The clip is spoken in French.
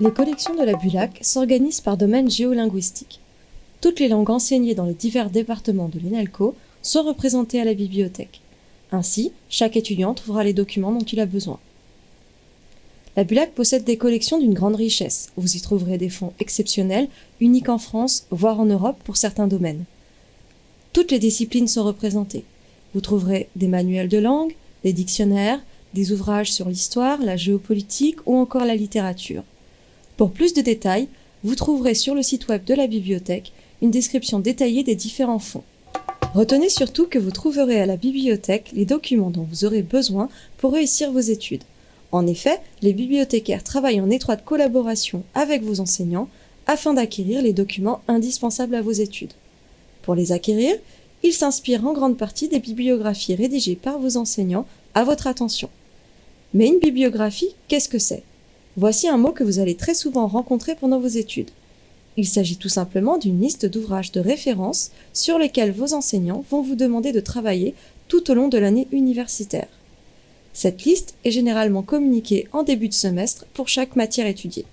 Les collections de la BULAC s'organisent par domaine géolinguistique. Toutes les langues enseignées dans les divers départements de l'ENALCO sont représentées à la bibliothèque. Ainsi, chaque étudiant trouvera les documents dont il a besoin. La BULAC possède des collections d'une grande richesse. Vous y trouverez des fonds exceptionnels, uniques en France, voire en Europe pour certains domaines. Toutes les disciplines sont représentées. Vous trouverez des manuels de langue, des dictionnaires, des ouvrages sur l'histoire, la géopolitique ou encore la littérature. Pour plus de détails, vous trouverez sur le site web de la bibliothèque une description détaillée des différents fonds. Retenez surtout que vous trouverez à la bibliothèque les documents dont vous aurez besoin pour réussir vos études. En effet, les bibliothécaires travaillent en étroite collaboration avec vos enseignants afin d'acquérir les documents indispensables à vos études. Pour les acquérir, ils s'inspirent en grande partie des bibliographies rédigées par vos enseignants à votre attention. Mais une bibliographie, qu'est-ce que c'est? Voici un mot que vous allez très souvent rencontrer pendant vos études. Il s'agit tout simplement d'une liste d'ouvrages de référence sur lesquels vos enseignants vont vous demander de travailler tout au long de l'année universitaire. Cette liste est généralement communiquée en début de semestre pour chaque matière étudiée.